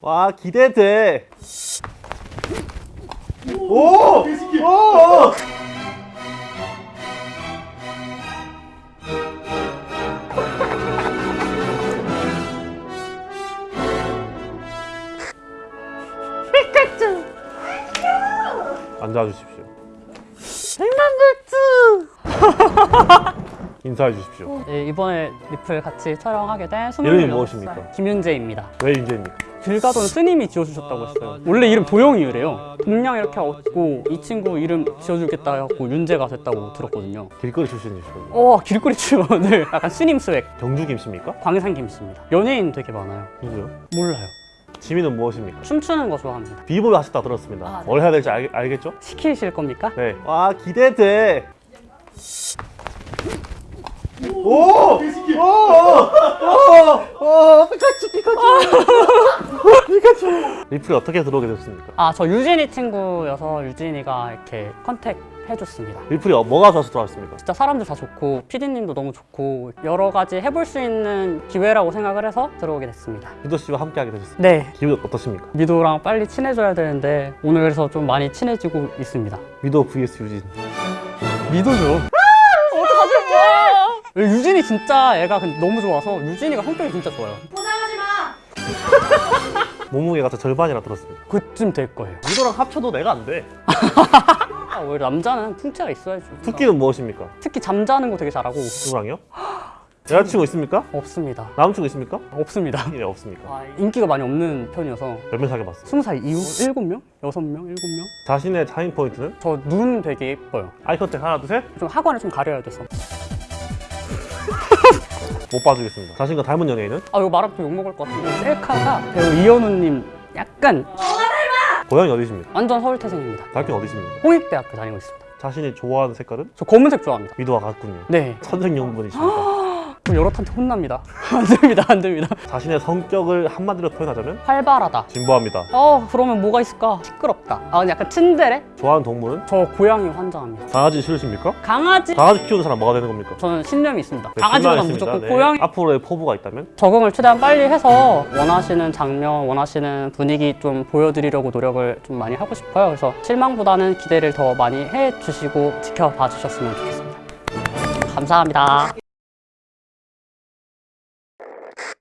와 기대돼. 오! 오! 앉아 주십시오. 인사해 주십시오. 네, 이번에 리플 같이 촬영하게 된 이름이 26살 무엇입니까? 김윤재입니다. 왜 윤재입니까? 길 가던 스님이 지어주셨다고 했어요. 원래 이름 도영이래요. 동양 이렇게 얻고 이 친구 이름 지어주겠다 해갖고 윤재가 됐다고 들었거든요. 길거리 출신이시군요. 어 길거리 출연을 약간 스님 swag 경주 김씨입니까? 광산 김씨입니다. 연예인 되게 많아요. 누구요? 몰라요. 취미는 무엇입니까? 춤추는 거 좋아합니다. 비보이 하셨다 들었습니다. 아, 네. 뭘 해야 될지 알, 알겠죠? 시키실 겁니까? 네. 와 기대돼. 오! 오! 오! 오! 피카츄 피카츄. 피카츄. 리플이 어떻게 들어오게 됐습니까? 아 저 유진이 친구여서 유진이가 이렇게 contact 해줬습니다. 리플이 어- 뭐가 좋아서 들어왔습니까? 진짜 사람들 다 좋고 PD님도 너무 좋고 여러 가지 해볼 수 있는 기회라고 생각을 해서 들어오게 됐습니다. 유도 씨와 함께 하게 되셨습니다. 네. 기분 어떻습니까? 미도랑 빨리 친해져야 되는데 오늘 그래서 좀 많이 친해지고 있습니다. 미도 vs 유진. 미도죠. 유진이 진짜 애가 너무 좋아서 유진이가 성격이 진짜 좋아요. 포장하지 마! 몸무게가 저 절반이라 들었습니다. 그쯤 될 거예요. 미도랑 합쳐도 내가 안 돼. 아, 왜 남자는 풍채가 있어야지. 특기는 무엇입니까? 특기 잠자는 거 되게 잘하고 누구랑요? 여자친구 있습니까? 없습니다. 남자친구 있습니까? 없습니다. 네, 없습니까? 아, 인기가 많이 없는 편이어서 몇 명 사귀어봤어요? 스무 살 이후 일곱 명, 여섯 명, 일곱 명. 자신의 차인 포인트는? 저 눈 되게 예뻐요. eye contact 하나, 둘, 셋? 좀 하관을 좀 가려야 돼서. 못 봐주겠습니다. 자신과 닮은 연예인은? 아 이거 말하면 또 욕먹을 것 같은데 셀카가 배우 이현우님 약간 고향이 어디십니까? 완전 서울 태생입니다. 대학교 어디십니까? 홍익대학교 다니고 있습니다. 자신이 좋아하는 색깔은? 저 검은색 좋아합니다. 미도와 같군요. 네. 천생연분이십니까? 그럼 여러 탄테 혼납니다. 안 됩니다, 안 됩니다. 자신의 성격을 한마디로 표현하자면? 활발하다. 진보합니다. 어 그러면 뭐가 있을까? 시끄럽다. 아 약간 츤데레? 좋아하는 동물은? 저 고양이 환장합니다. 강아지 싫으십니까? 강아지? 강아지 키우는 사람 뭐가 되는 겁니까? 저는 신념이 있습니다. 네, 강아지보다. 무조건 네. 고양이. 앞으로의 포부가 있다면? 적응을 최대한 빨리 해서 원하시는 장면, 원하시는 분위기 좀 보여드리려고 노력을 좀 많이 하고 싶어요. 그래서 실망보다는 기대를 더 많이 해주시고 지켜봐 주셨으면 좋겠습니다. 감사합니다.